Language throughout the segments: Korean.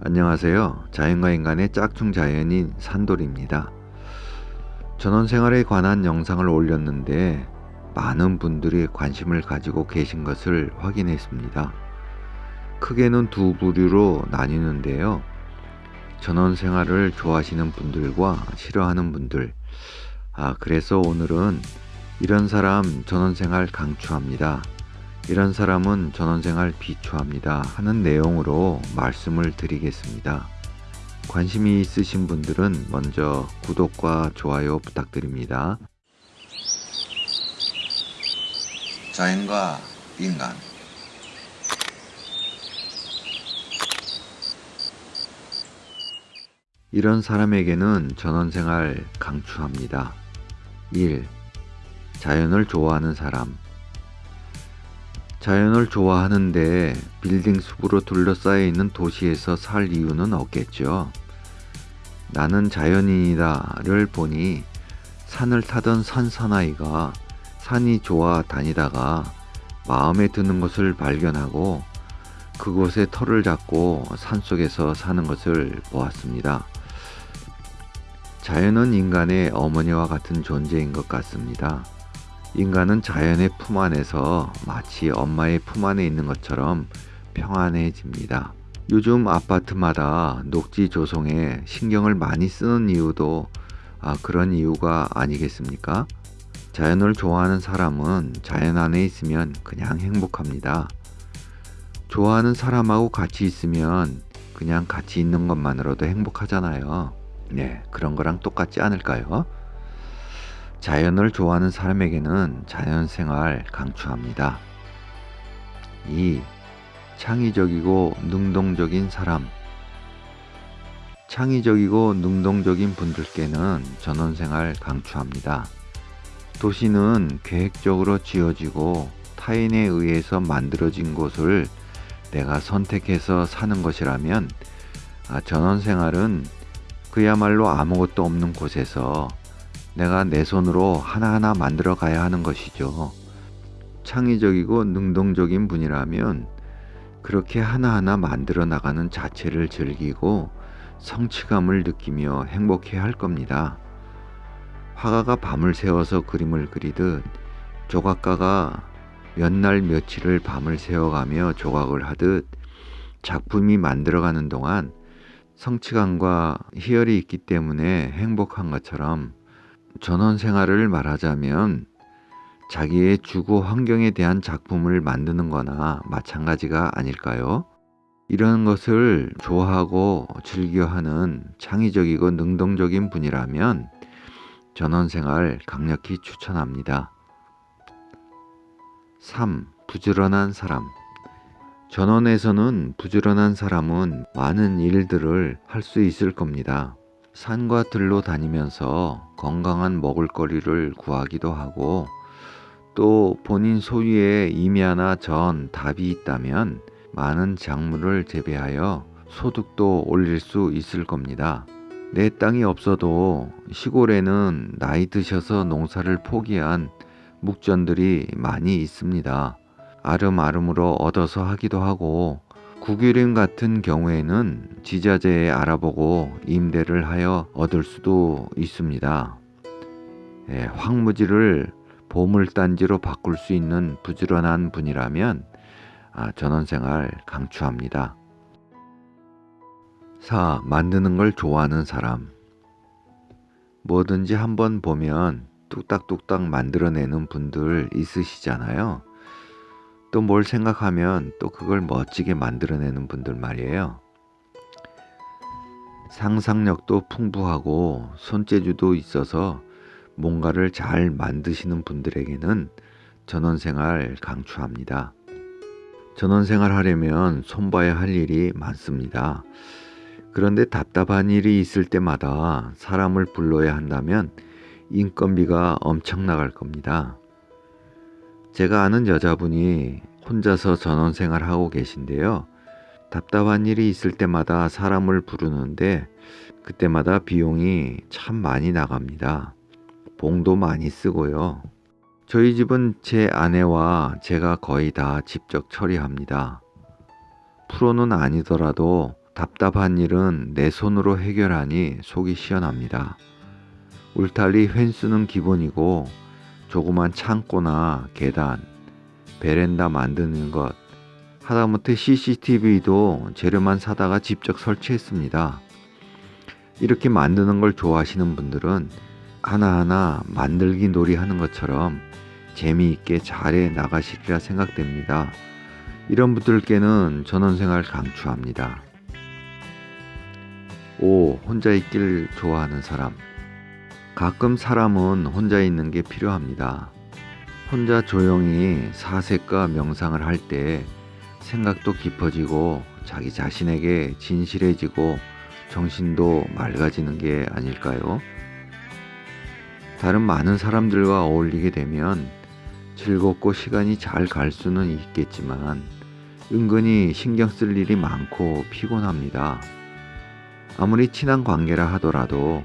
안녕하세요. 자연과 인간의 짝퉁 자연인 산돌입니다. 전원 생활에 관한 영상을 올렸는데 많은 분들이 관심을 가지고 계신 것을 확인했습니다. 크게는 두 부류로 나뉘는데요. 전원 생활을 좋아하시는 분들과 싫어하는 분들. 아, 그래서 오늘은 이런 사람 전원 생활 강추합니다. 이런 사람은 전원생활 비추합니다 하는 내용으로 말씀을 드리겠습니다. 관심이 있으신 분들은 먼저 구독과 좋아요 부탁드립니다. 자연과 인간 이런 사람에게는 전원생활 강추합니다. 1. 자연을 좋아하는 사람 자연을 좋아하는데 빌딩 숲으로 둘러싸여 있는 도시에서 살 이유는 없겠죠. 나는 자연인이다를 보니 산을 타던 산사나이가 산이 좋아 다니다가 마음에 드는 것을 발견하고 그곳에 터를 잡고 산속에서 사는 것을 보았습니다. 자연은 인간의 어머니와 같은 존재인 것 같습니다. 인간은 자연의 품 안에서 마치 엄마의 품 안에 있는 것처럼 평안해집니다. 요즘 아파트마다 녹지 조성에 신경을 많이 쓰는 이유도 아, 그런 이유가 아니겠습니까? 자연을 좋아하는 사람은 자연 안에 있으면 그냥 행복합니다. 좋아하는 사람하고 같이 있으면 그냥 같이 있는 것만으로도 행복하잖아요. 네, 그런 거랑 똑같지 않을까요? 자연을 좋아하는 사람에게는 자연생활 강추합니다. 2. 창의적이고 능동적인 사람 창의적이고 능동적인 분들께는 전원생활 강추합니다. 도시는 계획적으로 지어지고 타인에 의해서 만들어진 곳을 내가 선택해서 사는 것이라면 아, 전원생활은 그야말로 아무것도 없는 곳에서 내가 내 손으로 하나하나 만들어 가야 하는 것이죠. 창의적이고 능동적인 분이라면 그렇게 하나하나 만들어 나가는 자체를 즐기고 성취감을 느끼며 행복해 할 겁니다. 화가가 밤을 새워서 그림을 그리듯 조각가가 몇 날 며칠을 밤을 새워가며 조각을 하듯 작품이 만들어가는 동안 성취감과 희열이 있기 때문에 행복한 것처럼 전원 생활을 말하자면 자기의 주거 환경에 대한 작품을 만드는 거나 마찬가지가 아닐까요? 이런 것을 좋아하고 즐겨하는 창의적이고 능동적인 분이라면 전원 생활 강력히 추천합니다. 3. 부지런한 사람 전원에서는 부지런한 사람은 많은 일들을 할 수 있을 겁니다. 산과 들로 다니면서 건강한 먹을거리를 구하기도 하고 또 본인 소유의 임야나 전, 답이 있다면 많은 작물을 재배하여 소득도 올릴 수 있을 겁니다. 내 땅이 없어도 시골에는 나이 드셔서 농사를 포기한 묵전들이 많이 있습니다. 아름아름으로 얻어서 하기도 하고 국유림 같은 경우에는 지자체에 알아보고 임대를 하여 얻을 수도 있습니다. 예, 황무지를 보물단지로 바꿀 수 있는 부지런한 분이라면 아, 전원생활 강추합니다. 4. 만드는 걸 좋아하는 사람 뭐든지 한번 보면 뚝딱뚝딱 만들어내는 분들 있으시잖아요. 또 뭘 생각하면 또 그걸 멋지게 만들어내는 분들 말이에요. 상상력도 풍부하고 손재주도 있어서 뭔가를 잘 만드시는 분들에게는 전원생활 강추합니다. 전원생활 하려면 손봐야 할 일이 많습니다. 그런데 답답한 일이 있을 때마다 사람을 불러야 한다면 인건비가 엄청 나갈 겁니다. 제가 아는 여자분이 혼자서 전원 생활 하고 계신데요. 답답한 일이 있을 때마다 사람을 부르는데 그때마다 비용이 참 많이 나갑니다. 봉도 많이 쓰고요. 저희 집은 제 아내와 제가 거의 다 직접 처리합니다. 프로는 아니더라도 답답한 일은 내 손으로 해결하니 속이 시원합니다. 울타리 횟수는 기본이고 조그만 창고나 계단, 베란다 만드는 것, 하다못해 CCTV도 재료만 사다가 직접 설치했습니다. 이렇게 만드는 걸 좋아하시는 분들은 하나하나 만들기 놀이 하는 것처럼 재미있게 잘해 나가시리라 생각됩니다. 이런 분들께는 전원생활 강추합니다. 5. 혼자 있길 좋아하는 사람 가끔 사람은 혼자 있는 게 필요합니다. 혼자 조용히 사색과 명상을 할 때 생각도 깊어지고 자기 자신에게 진실해지고 정신도 맑아지는 게 아닐까요? 다른 많은 사람들과 어울리게 되면 즐겁고 시간이 잘 갈 수는 있겠지만 은근히 신경 쓸 일이 많고 피곤합니다. 아무리 친한 관계라 하더라도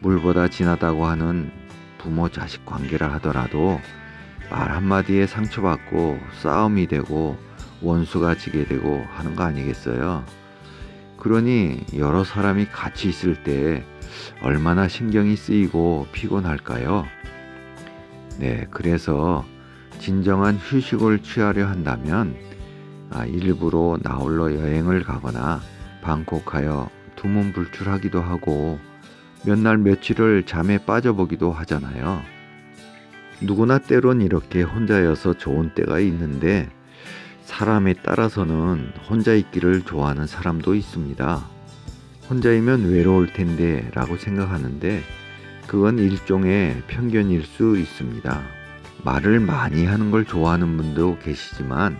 물보다 진하다고 하는 부모 자식 관계라 하더라도 말 한마디에 상처받고 싸움이 되고 원수가 지게 되고 하는 거 아니겠어요? 그러니 여러 사람이 같이 있을 때 얼마나 신경이 쓰이고 피곤할까요? 네, 그래서 진정한 휴식을 취하려 한다면 아, 일부러 나홀로 여행을 가거나 방콕하여 두문불출하기도 하고 몇 날 며칠을 잠에 빠져보기도 하잖아요. 누구나 때론 이렇게 혼자여서 좋은 때가 있는데 사람에 따라서는 혼자 있기를 좋아하는 사람도 있습니다. 혼자이면 외로울 텐데 라고 생각하는데 그건 일종의 편견일 수 있습니다. 말을 많이 하는 걸 좋아하는 분도 계시지만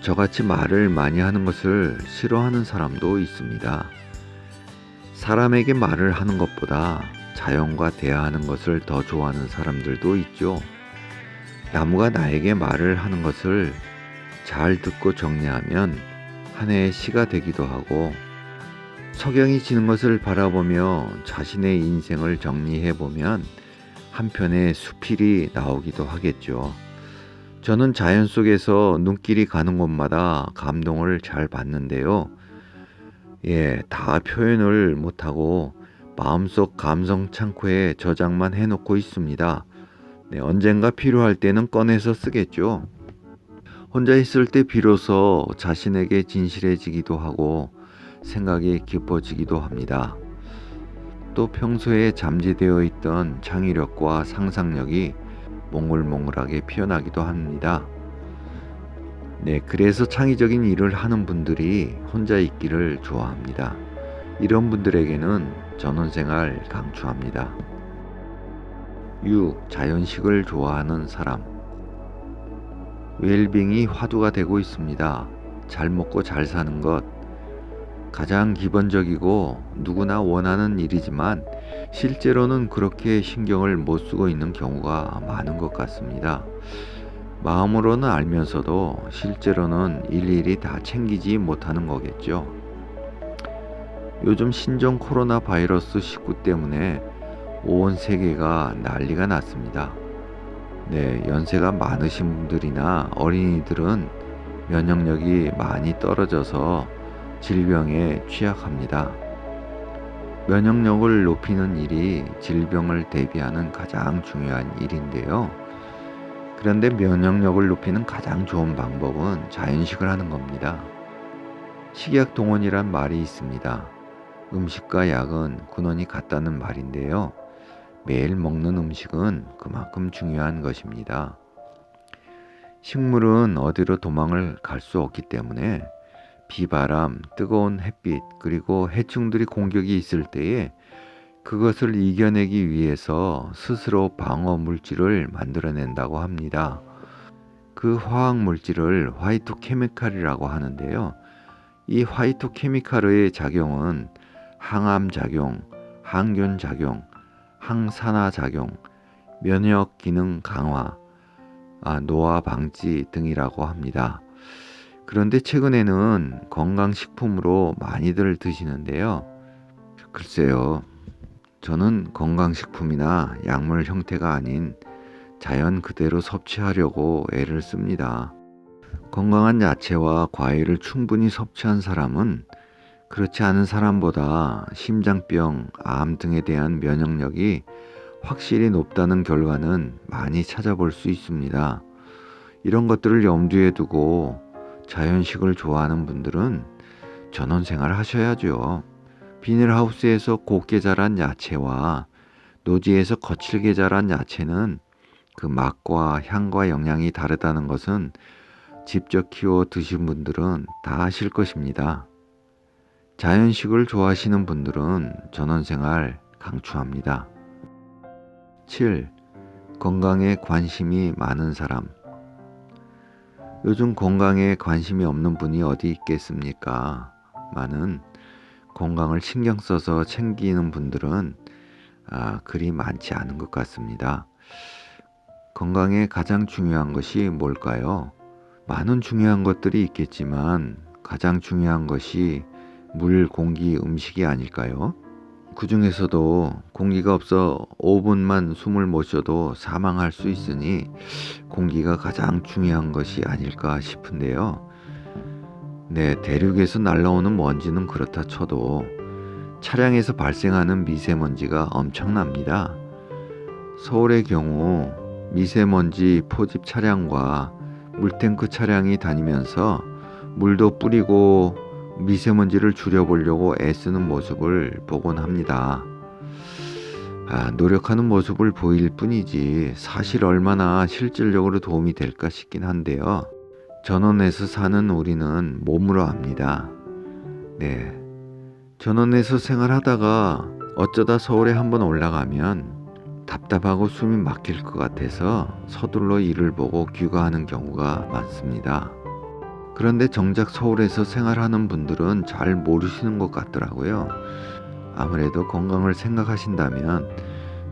저같이 말을 많이 하는 것을 싫어하는 사람도 있습니다. 사람에게 말을 하는 것보다 자연과 대화하는 것을 더 좋아하는 사람들도 있죠. 나무가 나에게 말을 하는 것을 잘 듣고 정리하면 한 해의 시가 되기도 하고 석영이 지는 것을 바라보며 자신의 인생을 정리해 보면 한편의 수필이 나오기도 하겠죠. 저는 자연 속에서 눈길이 가는 곳마다 감동을 잘 받는데요. 예, 다 표현을 못하고 마음속 감성 창고에 저장만 해놓고 있습니다. 네, 언젠가 필요할 때는 꺼내서 쓰겠죠. 혼자 있을 때 비로소 자신에게 진실해지기도 하고 생각이 깊어지기도 합니다. 또 평소에 잠재되어 있던 창의력과 상상력이 몽글몽글하게 피어나기도 합니다. 네, 그래서 창의적인 일을 하는 분들이 혼자 있기를 좋아합니다. 이런 분들에게는 전원생활 강추합니다. 6. 자연식을 좋아하는 사람 웰빙이 화두가 되고 있습니다. 잘 먹고 잘 사는 것 가장 기본적이고 누구나 원하는 일이지만 실제로는 그렇게 신경을 못 쓰고 있는 경우가 많은 것 같습니다. 마음으로는 알면서도 실제로는 일일이 다 챙기지 못하는 거겠죠. 요즘 신종 코로나 바이러스 19 때문에 온 세계가 난리가 났습니다. 네, 연세가 많으신 분들이나 어린이들은 면역력이 많이 떨어져서 질병에 취약합니다. 면역력을 높이는 일이 질병을 대비하는 가장 중요한 일인데요. 그런데 면역력을 높이는 가장 좋은 방법은 자연식을 하는 겁니다. 식약 동원이란 말이 있습니다. 음식과 약은 근원이 같다는 말인데요. 매일 먹는 음식은 그만큼 중요한 것입니다. 식물은 어디로 도망을 갈 수 없기 때문에 비바람, 뜨거운 햇빛, 그리고 해충들이 공격이 있을 때에 그것을 이겨내기 위해서 스스로 방어 물질을 만들어낸다고 합니다. 그 화학 물질을 화이토 케미칼이라고 하는데요. 이 화이토 케미칼의 작용은 항암 작용, 항균 작용, 항산화 작용, 면역 기능 강화, 아, 노화 방지 등이라고 합니다. 그런데 최근에는 건강식품으로 많이들 드시는데요. 글쎄요. 저는 건강식품이나 약물 형태가 아닌 자연 그대로 섭취하려고 애를 씁니다. 건강한 야채와 과일을 충분히 섭취한 사람은 그렇지 않은 사람보다 심장병, 암 등에 대한 면역력이 확실히 높다는 결과는 많이 찾아볼 수 있습니다. 이런 것들을 염두에 두고 자연식을 좋아하는 분들은 전원 생활 하셔야죠. 비닐하우스에서 곱게 자란 야채와 노지에서 거칠게 자란 야채는 그 맛과 향과 영양이 다르다는 것은 직접 키워 드신 분들은 다 아실 것입니다. 자연식을 좋아하시는 분들은 전원생활 강추합니다. 7. 건강에 관심이 많은 사람. 요즘 건강에 관심이 없는 분이 어디 있겠습니까? 많은 건강을 신경 써서 챙기는 분들은 아, 그리 많지 않은 것 같습니다. 건강에 가장 중요한 것이 뭘까요? 많은 중요한 것들이 있겠지만 가장 중요한 것이 물, 공기, 음식이 아닐까요? 그 중에서도 공기가 없어 5분만 숨을 못 쉬어도 사망할 수 있으니 공기가 가장 중요한 것이 아닐까 싶은데요. 네, 대륙에서 날라오는 먼지는 그렇다 쳐도 차량에서 발생하는 미세먼지가 엄청납니다. 서울의 경우 미세먼지 포집 차량과 물탱크 차량이 다니면서 물도 뿌리고 미세먼지를 줄여보려고 애쓰는 모습을 보곤 합니다. 아, 노력하는 모습을 보일 뿐이지 사실 얼마나 실질적으로 도움이 될까 싶긴 한데요. 전원에서 사는 우리는 몸으로 압니다. 네. 전원에서 생활하다가 어쩌다 서울에 한번 올라가면 답답하고 숨이 막힐 것 같아서 서둘러 일을 보고 귀가하는 경우가 많습니다. 그런데 정작 서울에서 생활하는 분들은 잘 모르시는 것 같더라고요. 아무래도 건강을 생각하신다면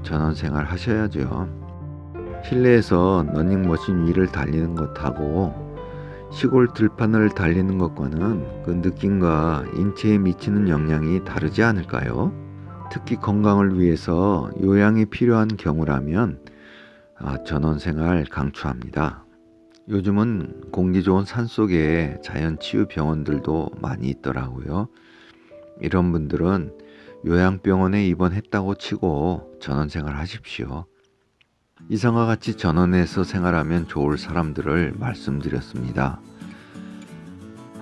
전원 생활 하셔야죠. 실내에서 러닝머신 위를 달리는 것하고 시골 들판을 달리는 것과는 그 느낌과 인체에 미치는 영향이 다르지 않을까요? 특히 건강을 위해서 요양이 필요한 경우라면 아, 전원 생활 강추합니다. 요즘은 공기 좋은 산 속에 자연치유 병원들도 많이 있더라고요. 이런 분들은 요양병원에 입원했다고 치고 전원 생활 하십시오. 이상과 같이 전원에서 생활하면 좋을 사람들을 말씀드렸습니다.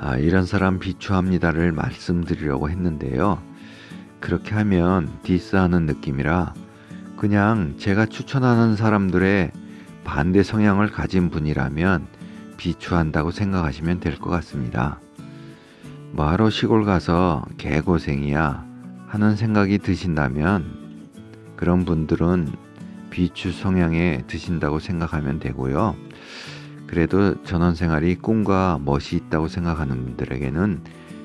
아, 이런 사람 비추합니다를 말씀드리려고 했는데요. 그렇게 하면 디스하는 느낌이라 그냥 제가 추천하는 사람들의 반대 성향을 가진 분이라면 비추한다고 생각하시면 될 것 같습니다. 뭐하러 시골 가서 개고생이야 하는 생각이 드신다면 그런 분들은 비추 성향에 드신다고 생각하면 되고요. 그래도 전원 생활이 꿈과 멋이 있다고 생각하는 분들에게는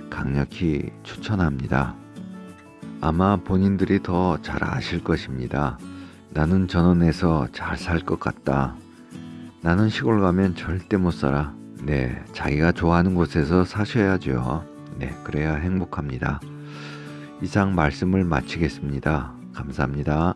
강력히 추천합니다. 아마 본인들이 더 잘 아실 것입니다. 나는 전원에서 잘 살 것 같다. 나는 시골 가면 절대 못 살아. 네, 자기가 좋아하는 곳에서 사셔야죠. 네, 그래야 행복합니다. 이상 말씀을 마치겠습니다. 감사합니다.